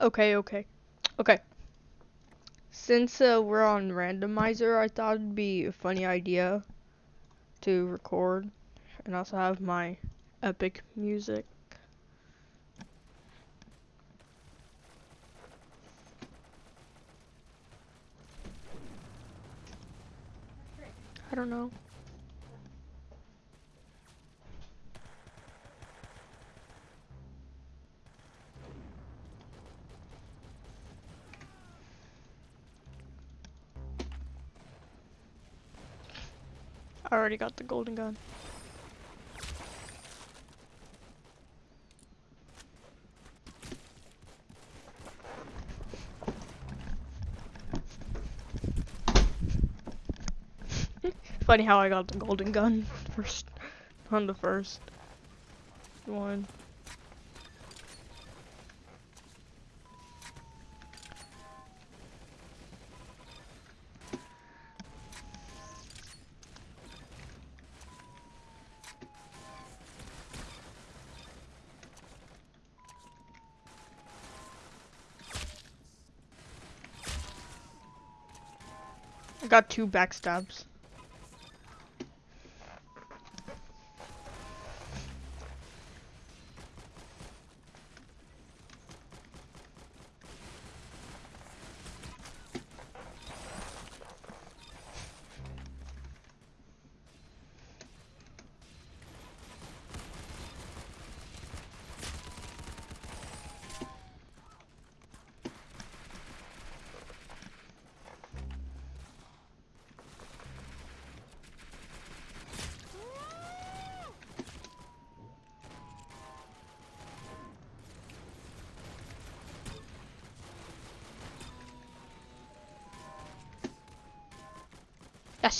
Okay, okay. Okay. Since uh, we're on randomizer, I thought it'd be a funny idea to record and also have my epic music. I don't know. I already got the golden gun. Funny how I got the golden gun first on the first one. I got two backstabs.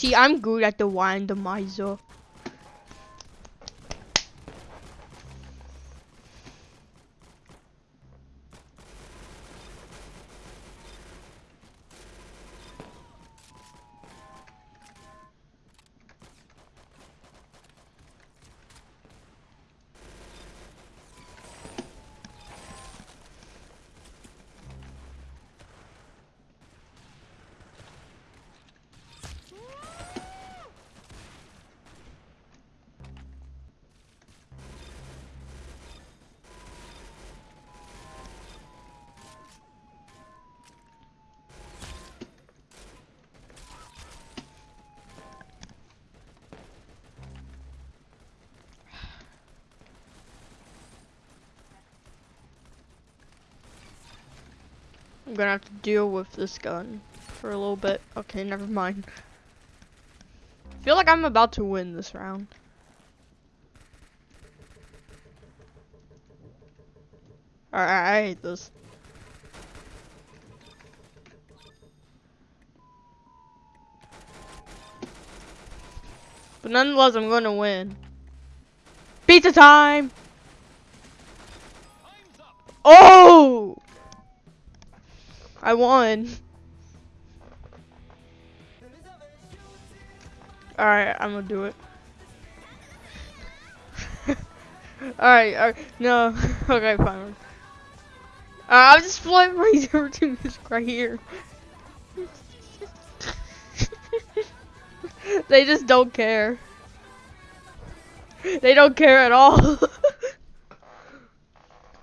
See, I'm good at the wine, the randomizer. I'm gonna have to deal with this gun for a little bit. Okay, never mind. I feel like I'm about to win this round. Alright, I hate this. But nonetheless, I'm gonna win. Pizza time! I won. Alright, I'm gonna do it. Alright, alright, no. okay, fine. Uh, I'll just flip my zero to this right here. they just don't care. They don't care at all.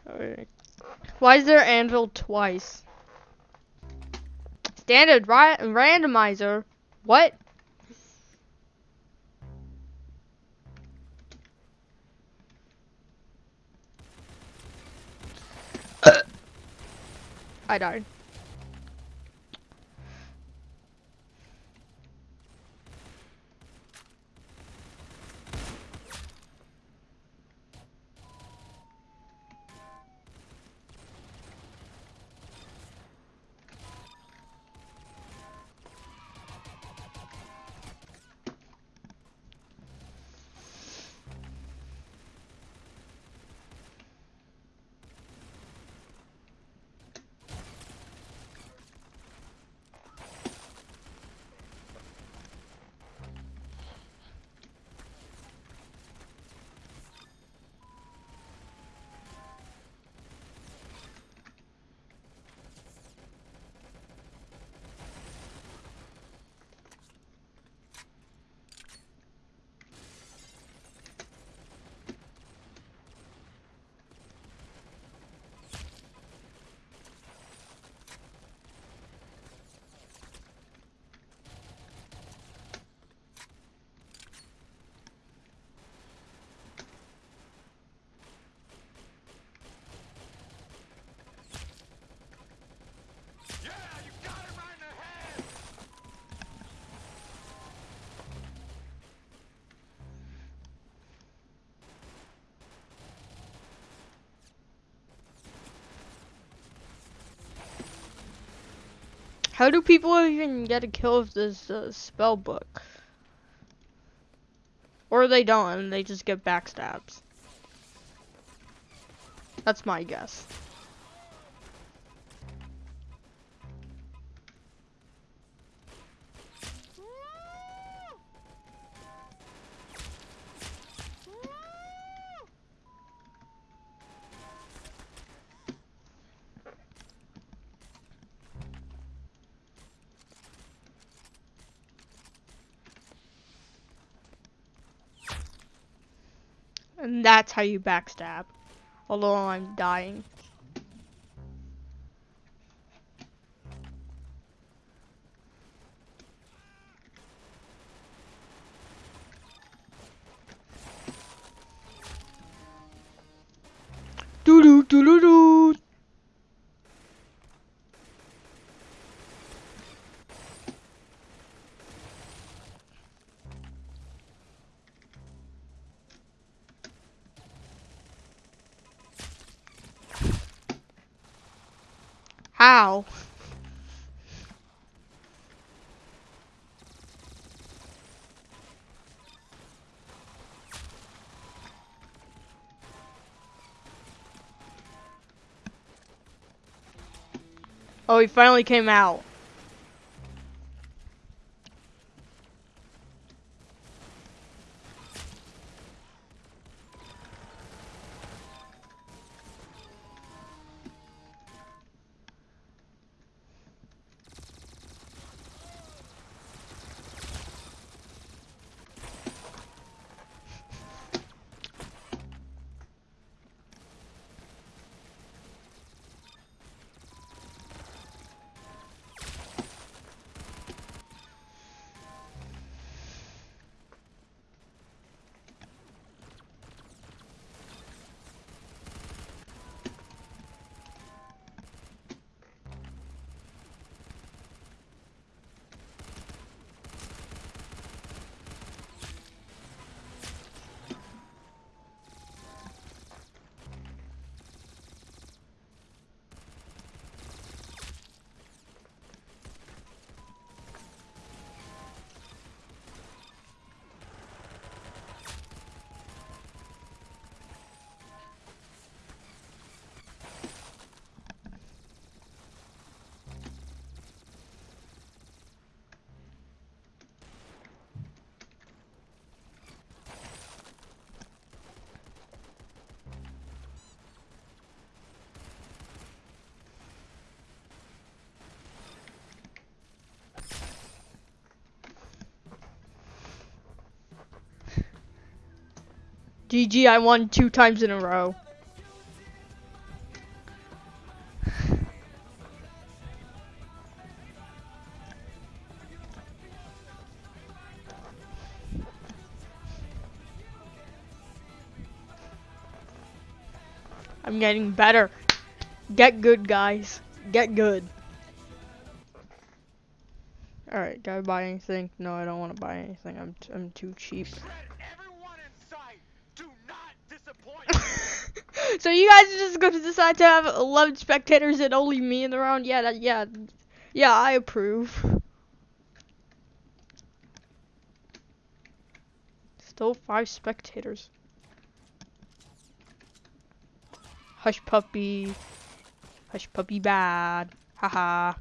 Alright. Why is there anvil twice? Standard ra randomizer. What? Uh. I died. How do people even get a kill with this uh, spell book? Or they don't, and they just get backstabs. That's my guess. And that's how you backstab. Although I'm dying. Oh, he finally came out. GG, I won two times in a row. I'm getting better. Get good, guys. Get good. Alright, do I buy anything? No, I don't want to buy anything. I'm, I'm too cheap. So you guys are just gonna decide to have 11 spectators and only me in the round? Yeah, that, yeah, yeah, I approve. Still five spectators. Hush puppy. Hush puppy bad. Haha.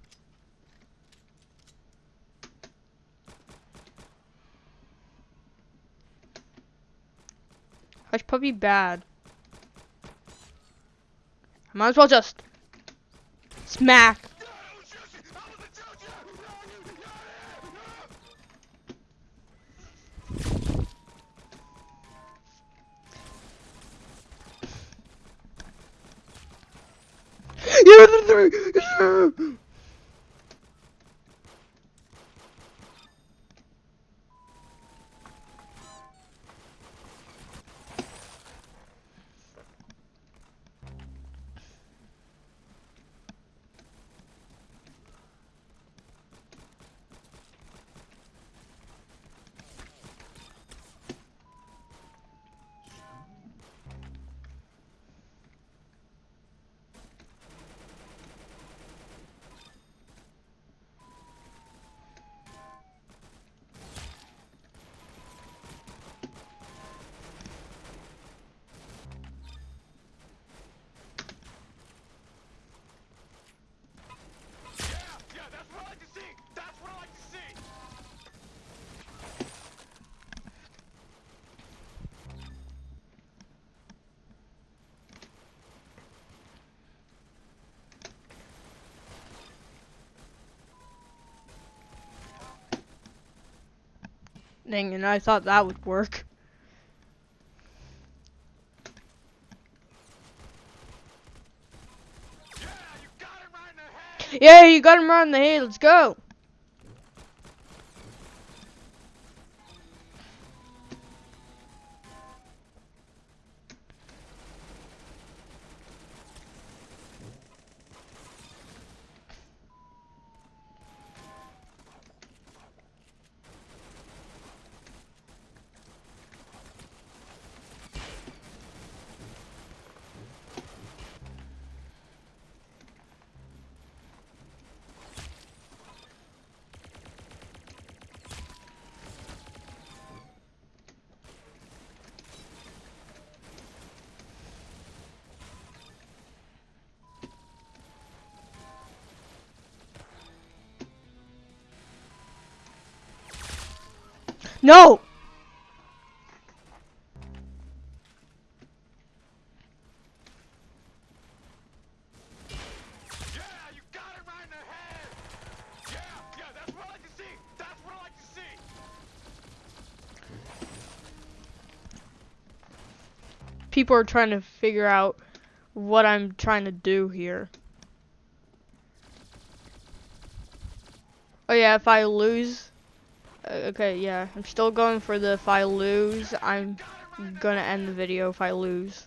Hush puppy bad. Might as well just smack. Yeah, and I thought that would work. Yeah, you got him right in the head. Let's go. See. People are trying to figure out what I'm trying to do here. Oh yeah, if I lose, Uh, okay, yeah, I'm still going for the if I lose, I'm gonna end the video if I lose.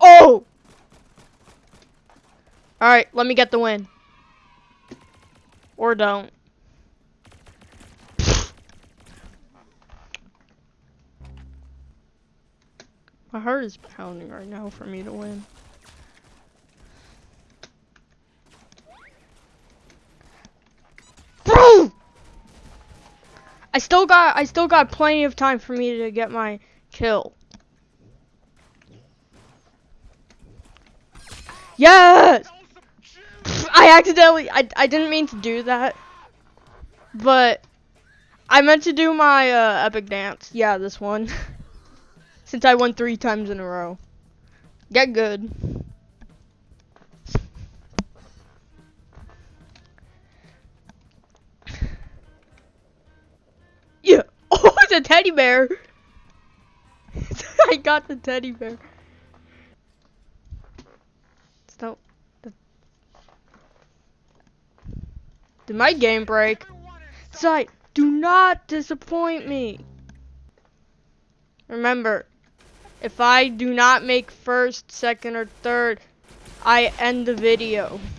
Oh! Alright, let me get the win. Or don't. My heart is pounding right now for me to win. Bro! I still got I still got plenty of time for me to get my kill. Yes! That was some juice. I accidentally, I, I didn't mean to do that. But I meant to do my uh, epic dance. Yeah, this one. Since I won three times in a row. Get good. Yeah. Oh, it's a teddy bear. I got the teddy bear. Stop. Did my game break? Sight, do not disappoint me. Remember, if I do not make first, second, or third, I end the video.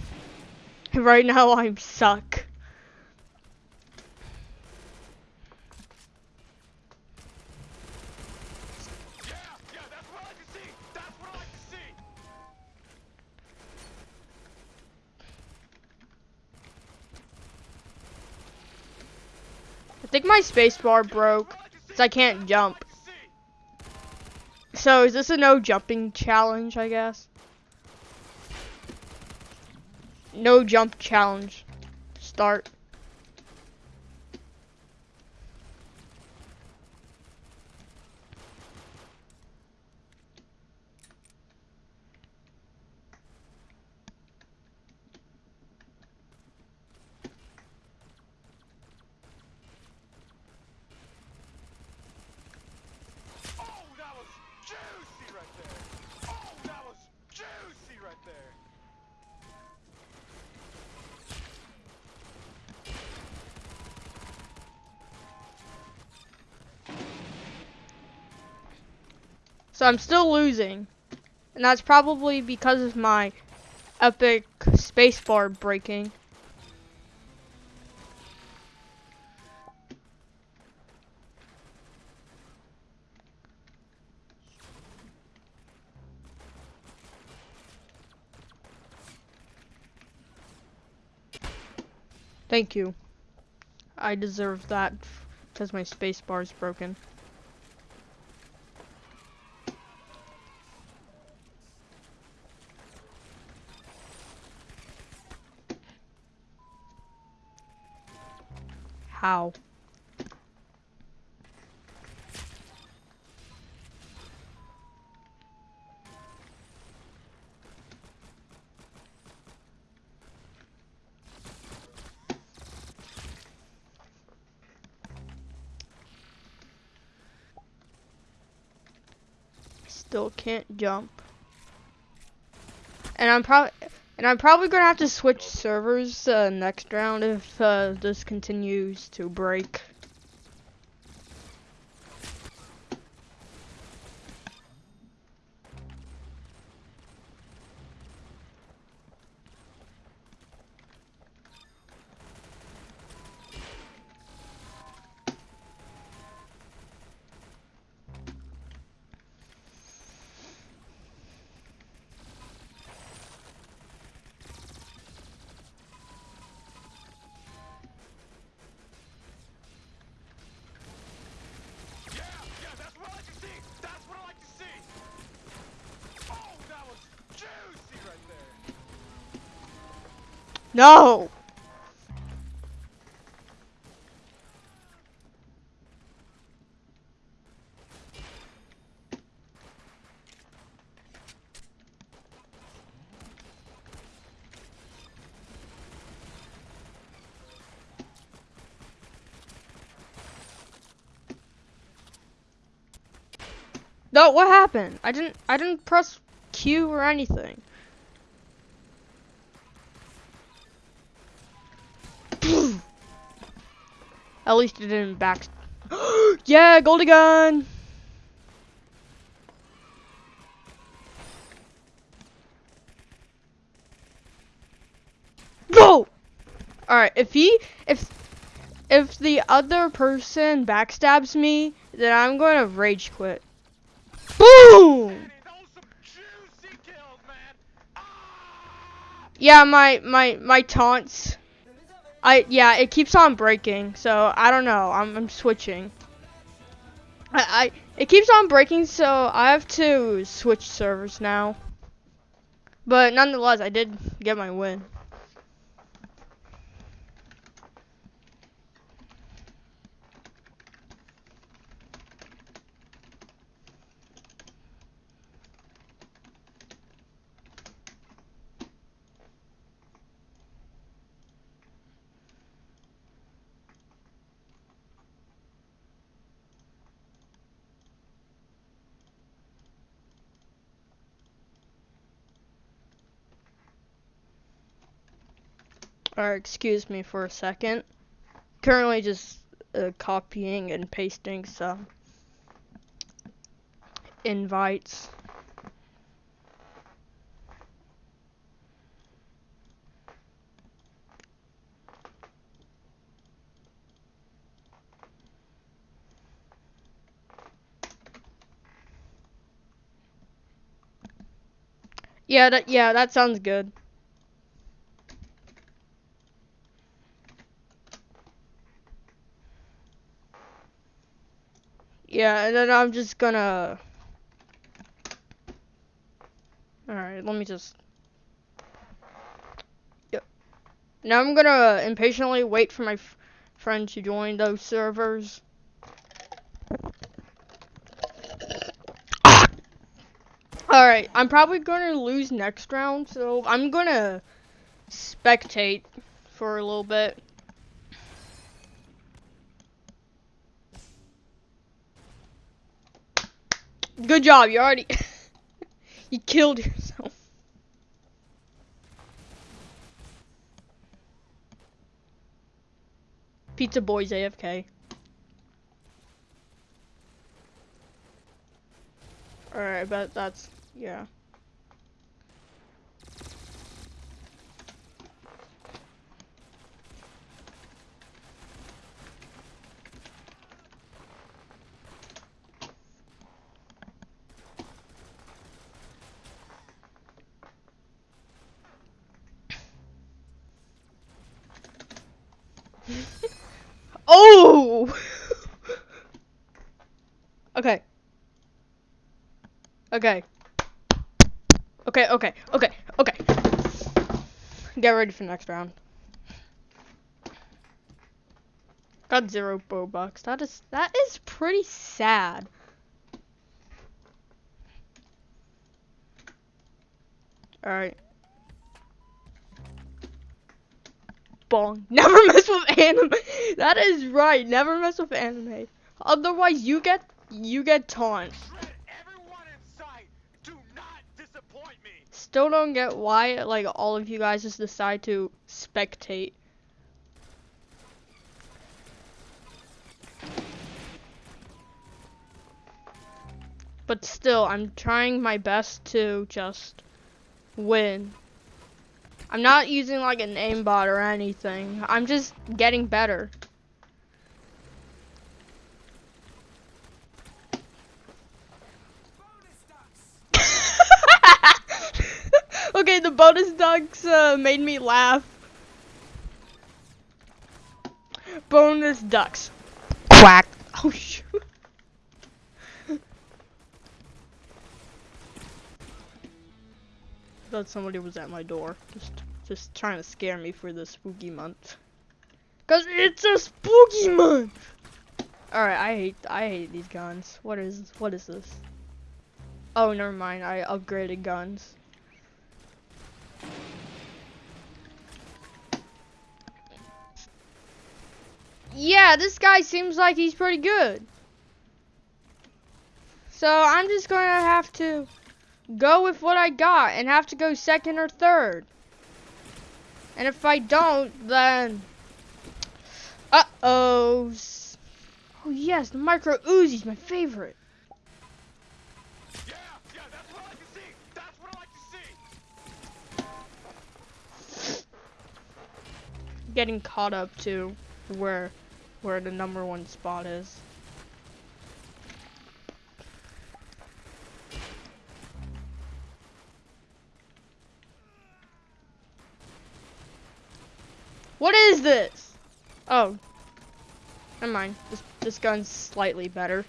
Right now, I'm suck. Think my spacebar broke, what I can't jump. So is this a no jumping challenge, I guess? No jump challenge. Start. Oh, that was juicy right there. Oh, that was juicy right there. So I'm still losing. And that's probably because of my epic spacebar breaking. Thank you. I deserve that because my spacebar is broken. Still can't jump. And I'm probably and I'm probably gonna have to switch servers uh, next round if uh, this continues to break. No. No, what happened? I didn't I didn't press Q or anything. At least it didn't back. yeah, Goldie gun. Go. All right, if he if if the other person backstabs me, then I'm going to rage quit. Boom. Ah! Yeah, my my my taunts. I yeah, it keeps on breaking. So I don't know. I'm I'm switching. I I it keeps on breaking, so I have to switch servers now. But nonetheless, I did get my win. Or excuse me for a second. Currently just uh, copying and pasting some invites. Yeah, that yeah, that sounds good. Yeah, and then I'm just gonna. Alright, let me just. Yep. Now I'm gonna impatiently wait for my friend to join those servers. Alright, I'm probably gonna lose next round, so I'm gonna spectate for a little bit. Good job, you already you killed yourself. Pizza Boy's AFK. Alright, but that's yeah. oh! okay. Okay. Okay, okay, okay, okay. Get ready for the next round. Got zero Robux. That is that is pretty sad. Alright. Bong. Never mess with anime. That is right. Never mess with anime. Otherwise you get you get taunt. Still don't get why like all of you guys just decide to spectate. But still, I'm trying my best to just win. I'm not using like an aimbot or anything. I'm just getting better. the bonus ducks uh, made me laugh. Bonus ducks. Quack. Oh shoot. thought somebody was at my door. Just just trying to scare me for the spooky month. Cause it's a spooky month! Alright, I hate I hate these guns. What is what is this? Oh never mind, I upgraded guns. Yeah, this guy seems like he's pretty good. So I'm just gonna have to go with what I got and have to go second or third. And if I don't, then... Uh-oh. Oh yes, the micro Uzi's my favorite. Yeah, yeah, that's what I like to see. That's what I like to see. Getting caught up to where where the number one spot is. What is this? Oh. Never mind. This this gun's slightly better.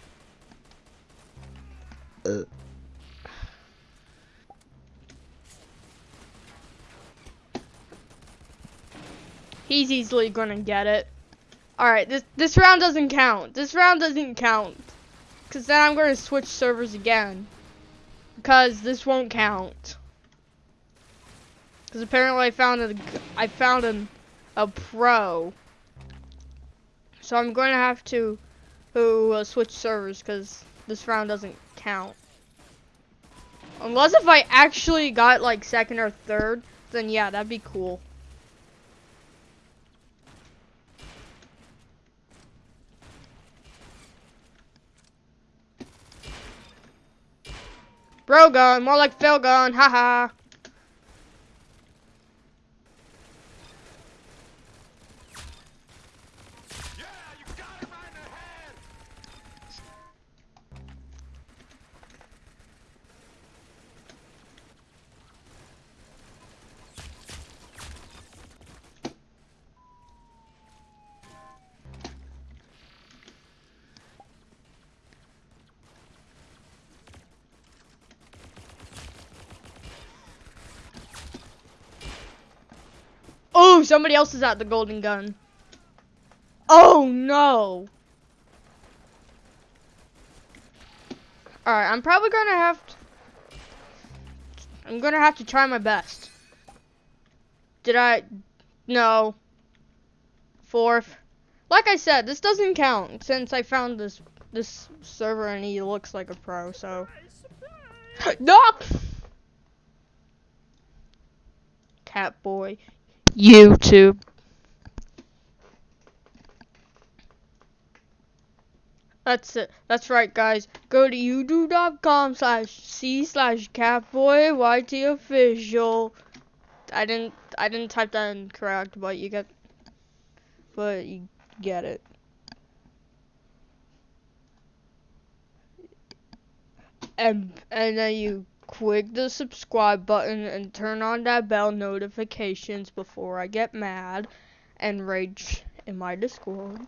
Uh. He's easily gonna get it. Alright, this this round doesn't count. This round doesn't count. Cause then I'm gonna switch servers again. Because this won't count. Cause apparently I found a I found an a pro. So I'm going to have to, to uh, switch servers because this round doesn't count. Unless if I actually got like second or third, then yeah, that'd be cool. Bro gun, more like Phil gun, haha. Somebody else is at the golden gun. Oh no. Alright, I'm probably gonna have to I'm gonna have to try my best. Did I no. Fourth. Like I said, this doesn't count since I found this this server and he looks like a pro, so No Cat boy. YouTube. That's it. That's right, guys. Go to youtube.com slash c slash catboy yt official. I didn't I didn't type that in correct, but you get but you get it. And and then you click the subscribe button and turn on that bell notifications before I get mad and rage in my Discord.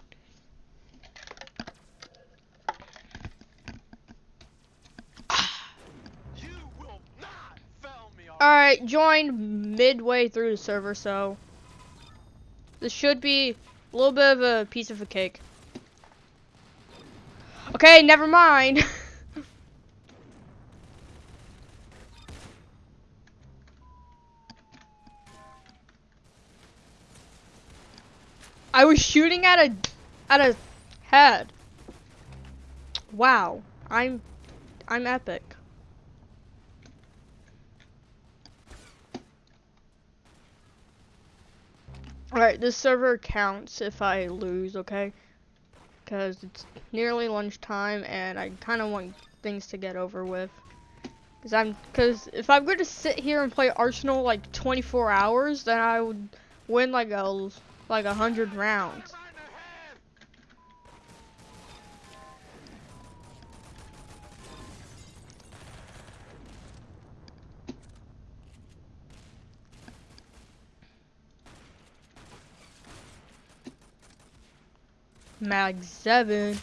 Alright, joined midway through the server, so this should be A little bit of a piece of a cake. Okay, never mind. I was shooting at a at a head. Wow, I'm I'm epic. Alright, this server counts if I lose, okay? Because it's nearly lunchtime and I kind of want things to get over with. Because I'm, because if I'm going to sit here and play Arsenal like 24 hours, then I would win like a, like a hundred rounds. Mag 7.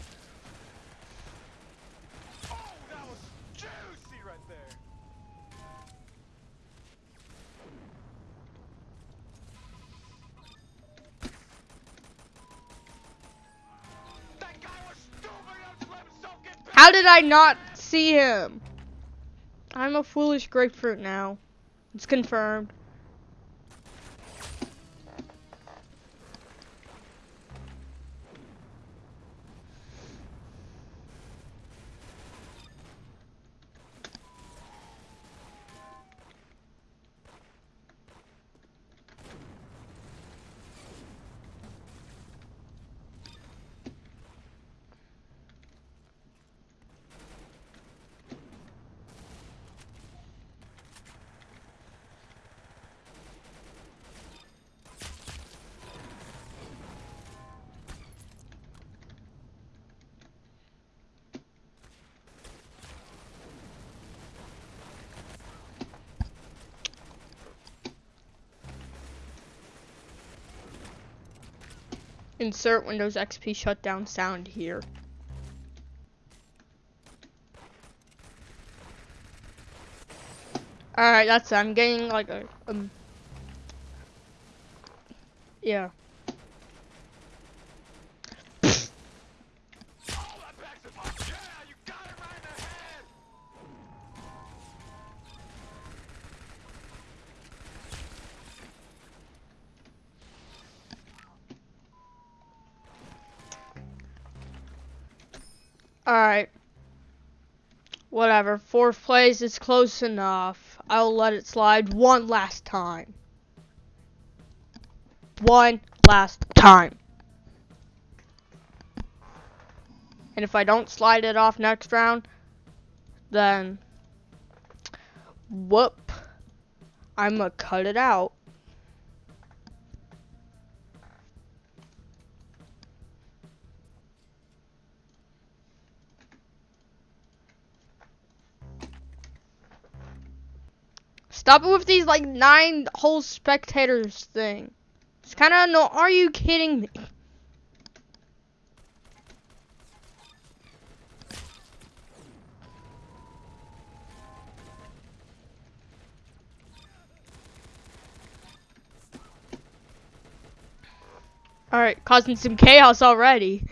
I not see him? I'm a foolish grapefruit now. It's confirmed. Insert Windows XP shutdown sound here. Alright, that's it. I'm getting like a um Yeah. Whatever. Fourth place is close enough. I'll let it slide one last time. One last time. And if I don't slide it off next round, then whoop. I'ma cut it out. Stop it with these like nine whole spectators thing. It's kind of no. Are you kidding me? All right, causing some chaos already.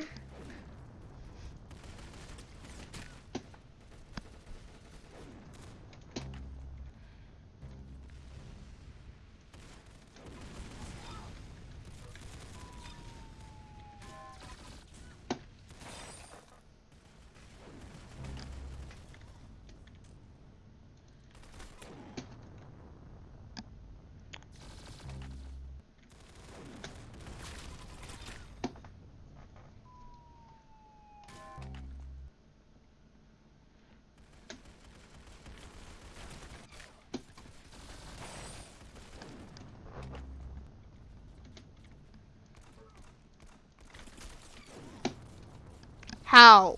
How?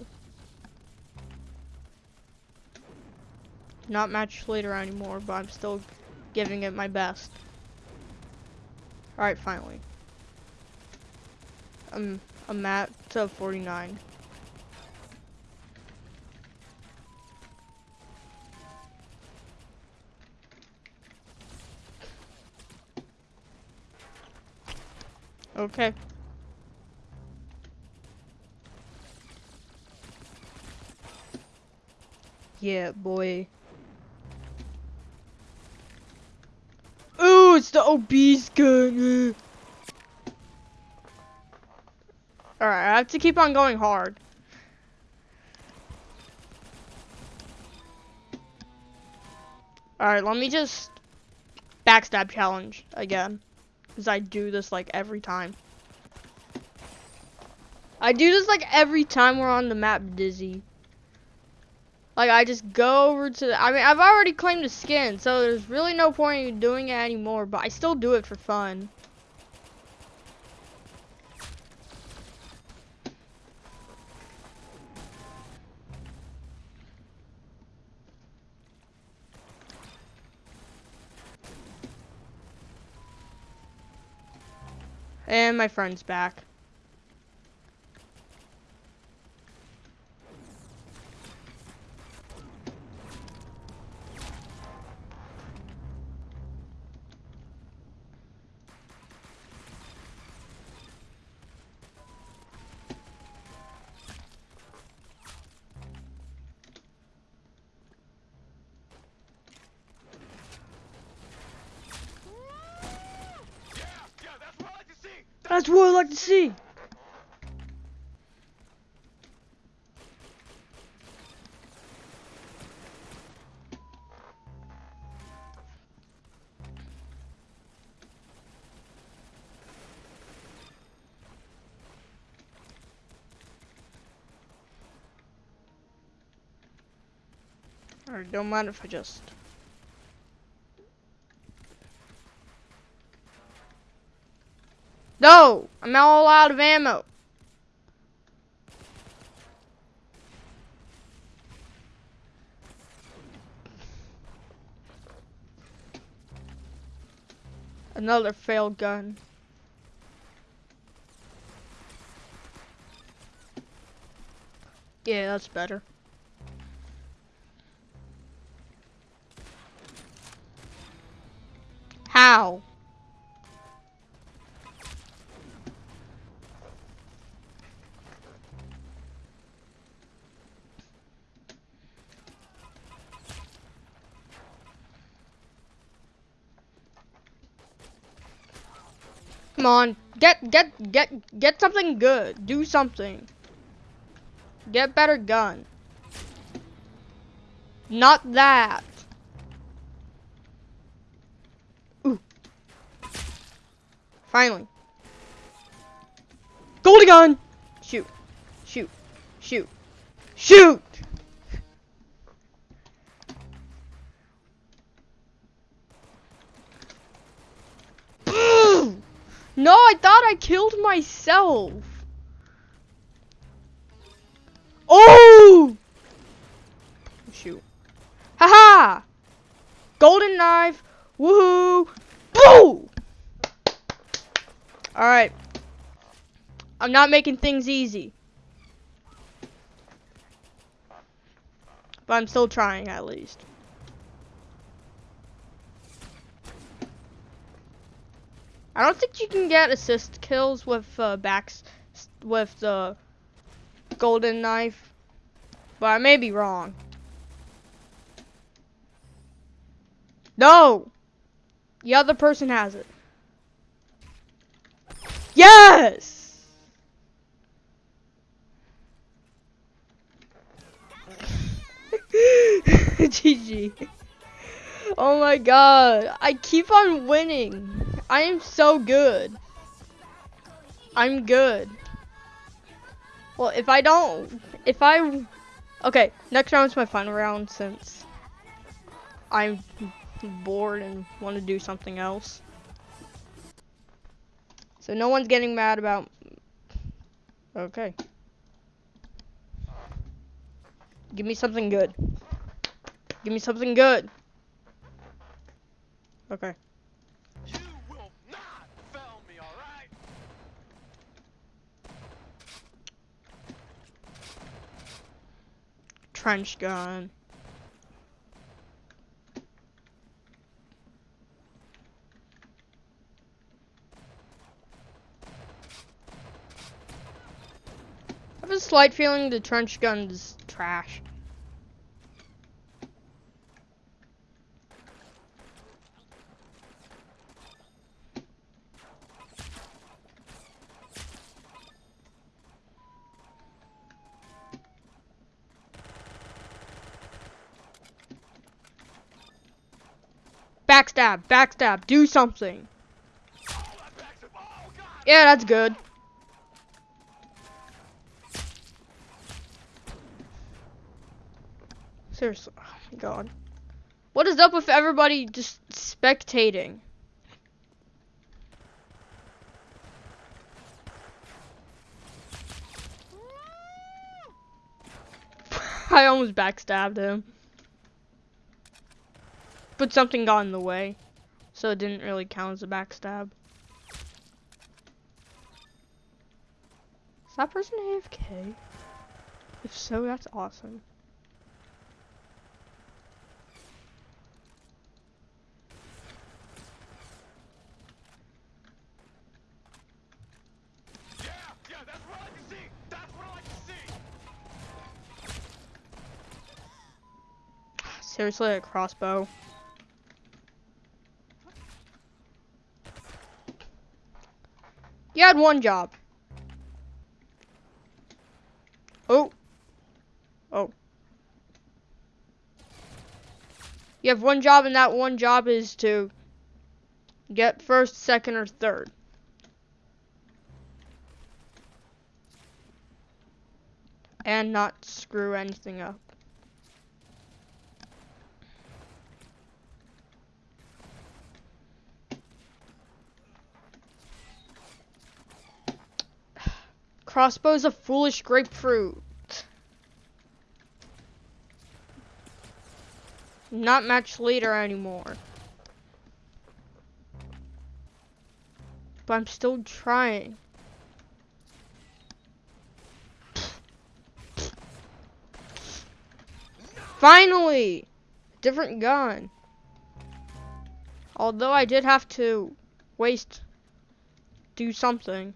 Not match leader anymore, but I'm still giving it my best. Alright, finally. I'm, I'm at to 49. Okay. Yeah, boy. Ooh, it's the obese gun. Alright, I have to keep on going hard. Alright, let me just backstab challenge again. Because I do this like every time. I do this like every time we're on the map, Dizzy. Like, I just go over to the, I mean, I've already claimed the skin, so there's really no point in doing it anymore, but I still do it for fun. And my friend's back. Alright, don't mind if I just No! I'm all out of ammo. Another failed gun. Yeah, that's better. How? Come on, get get get get something good. Do something. Get better gun. Not that. Finally. Goldie gun. Shoot. Shoot. Shoot. Shoot. No, I thought I killed myself. Oh! Shoot. Haha! Golden knife. Woohoo! Boo! Alright. I'm not making things easy. But I'm still trying at least. I don't think you can get assist kills with uh, backs with the golden knife, but I may be wrong. No, the other person has it. Yes. GG. Oh my god, I keep on winning. I am so good. I'm good. Well, if I don't, if I, okay, next round's my final round since I'm bored and want to do something else. So no one's getting mad about, okay. Give me something good. Give me something good. Okay. You will not fail me, alright? Trench gun. a slight feeling the trench gun's trash. Backstab, backstab, do something. Yeah, that's good. Seriously, oh my god. What is up with everybody just spectating? I almost backstabbed him. But something got in the way. So it didn't really count as a backstab. Is that person AFK? If so, that's awesome. Yeah, yeah, that's what I like to see. That's what I like to see. Seriously, a crossbow. You had one job. Oh. Oh. You have one job, and that one job is to get first, second, or third. And not screw anything up. Crossbow's a foolish grapefruit. Not match leader anymore. But I'm still trying. Finally! Different gun. Although I did have to waste, do something.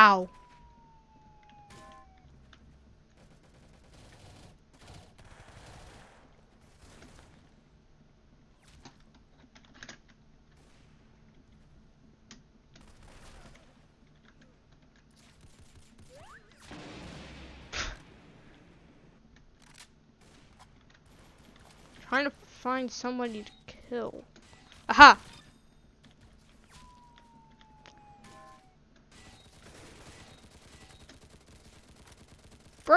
Trying to find somebody to kill. Aha!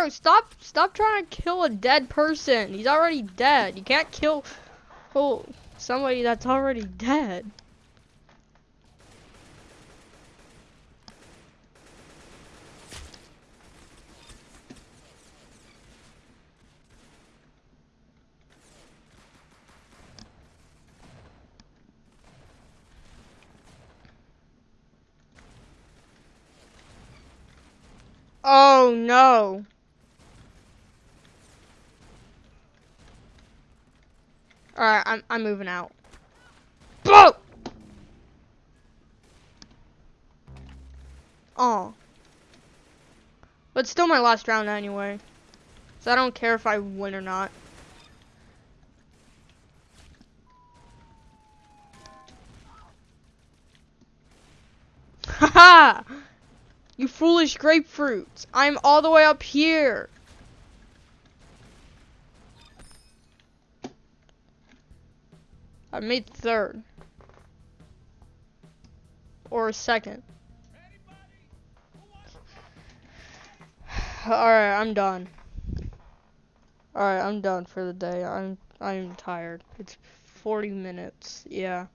Stop stop trying to kill a dead person. He's already dead. You can't kill oh, somebody that's already dead. Oh no. Alright, I'm I'm moving out. Bro! Oh. But still my last round anyway. So I don't care if I win or not. Haha! You foolish grapefruits! I'm all the way up here! I made third. Or second. Alright, I'm done. Alright, I'm done for the day. I'm I'm tired. It's 40 minutes. Yeah.